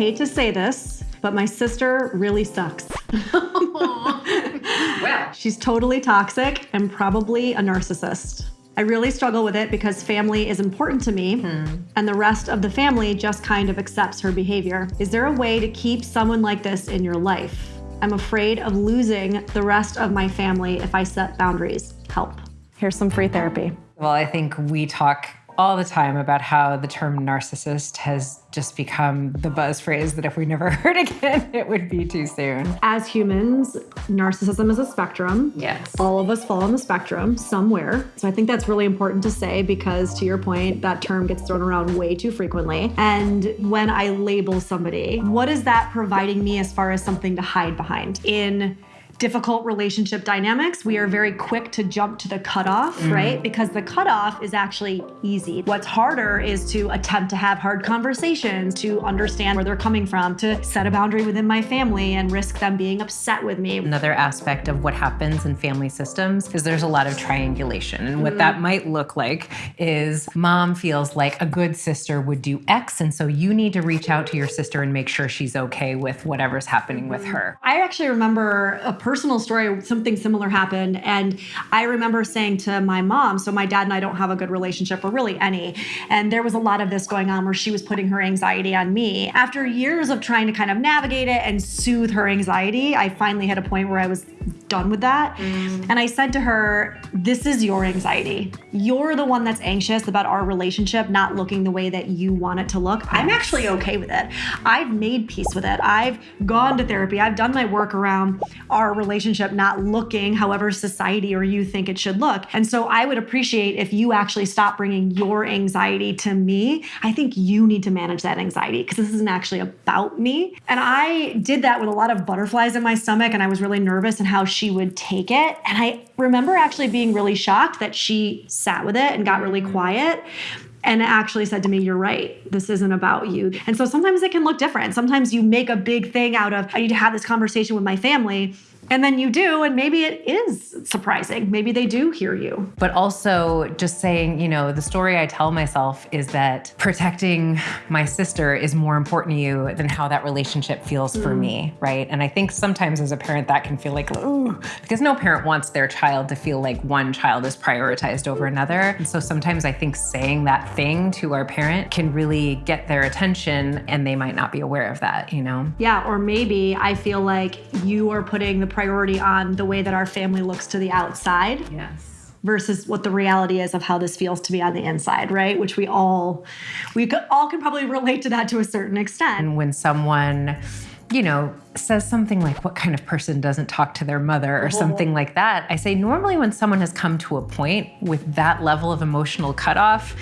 hate to say this, but my sister really sucks. well, she's totally toxic and probably a narcissist. I really struggle with it because family is important to me hmm. and the rest of the family just kind of accepts her behavior. Is there a way to keep someone like this in your life? I'm afraid of losing the rest of my family if I set boundaries. Help. Here's some free therapy. Well, I think we talk all the time about how the term narcissist has just become the buzz phrase that if we never heard again, it would be too soon. As humans, narcissism is a spectrum. Yes. All of us fall on the spectrum somewhere. So I think that's really important to say because to your point, that term gets thrown around way too frequently. And when I label somebody, what is that providing me as far as something to hide behind? In difficult relationship dynamics, we are very quick to jump to the cutoff, mm. right? Because the cutoff is actually easy. What's harder is to attempt to have hard conversations, to understand where they're coming from, to set a boundary within my family and risk them being upset with me. Another aspect of what happens in family systems is there's a lot of triangulation. And what mm. that might look like is mom feels like a good sister would do X. And so you need to reach out to your sister and make sure she's okay with whatever's happening with her. I actually remember a personal story, something similar happened. And I remember saying to my mom, so my dad and I don't have a good relationship or really any. And there was a lot of this going on where she was putting her anxiety on me. After years of trying to kind of navigate it and soothe her anxiety, I finally hit a point where I was done with that. Mm. And I said to her, This is your anxiety. You're the one that's anxious about our relationship not looking the way that you want it to look. I'm actually okay with it. I've made peace with it. I've gone to therapy. I've done my work around our relationship not looking however society or you think it should look. And so I would appreciate if you actually stop bringing your anxiety to me. I think you need to manage that anxiety because this isn't actually about me. And I did that with a lot of butterflies in my stomach and I was really nervous and how she she would take it. And I remember actually being really shocked that she sat with it and got really mm. quiet and actually said to me, You're right. This isn't about you. And so sometimes it can look different. Sometimes you make a big thing out of, I need to have this conversation with my family. And then you do, and maybe it is surprising. Maybe they do hear you. But also, just saying, you know, the story I tell myself is that protecting my sister is more important to you than how that relationship feels mm. for me, right? And I think sometimes as a parent, that can feel like, ooh, because no parent wants their child to feel like one child is prioritized over another. And so sometimes I think saying that thing to our parent can really get their attention and they might not be aware of that, you know? Yeah, or maybe I feel like you are putting the priority on the way that our family looks to the outside. Yes. Versus what the reality is of how this feels to be on the inside, right? Which we all, we all can probably relate to that to a certain extent. And when someone, you know, says something like, What kind of person doesn't talk to their mother, or uh-huh. something like that, I say, normally when someone has come to a point with that level of emotional cutoff,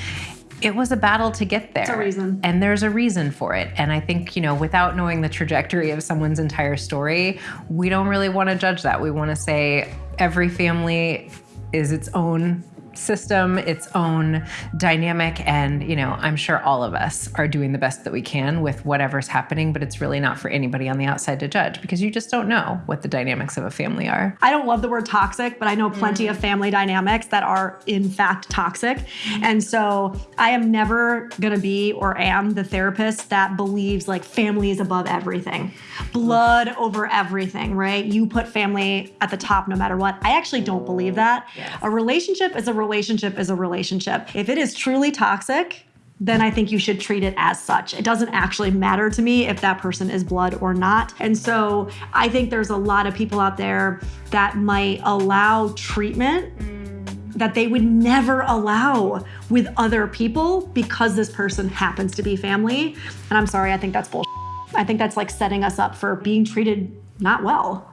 it was a battle to get there. It's a reason. And there's a reason for it. And I think, you know, without knowing the trajectory of someone's entire story, we don't really want to judge that. We want to say every family is its own system, its own dynamic. And, you know, I'm sure all of us are doing the best that we can with whatever's happening, but it's really not for anybody on the outside to judge because you just don't know what the dynamics of a family are. I don't love the word toxic, but I know plenty mm. of family dynamics that are in fact toxic. Mm. And so I am never going to be or am the therapist that believes like family is above everything, blood over everything, right? You put family at the top no matter what. I actually don't believe that. Yes. A relationship is a relationship relationship is a relationship. If it is truly toxic, then I think you should treat it as such. It doesn't actually matter to me if that person is blood or not. And so I think there's a lot of people out there that might allow treatment that they would never allow with other people because this person happens to be family. And I'm sorry, I think that's bullshit. I think that's like setting us up for being treated not well.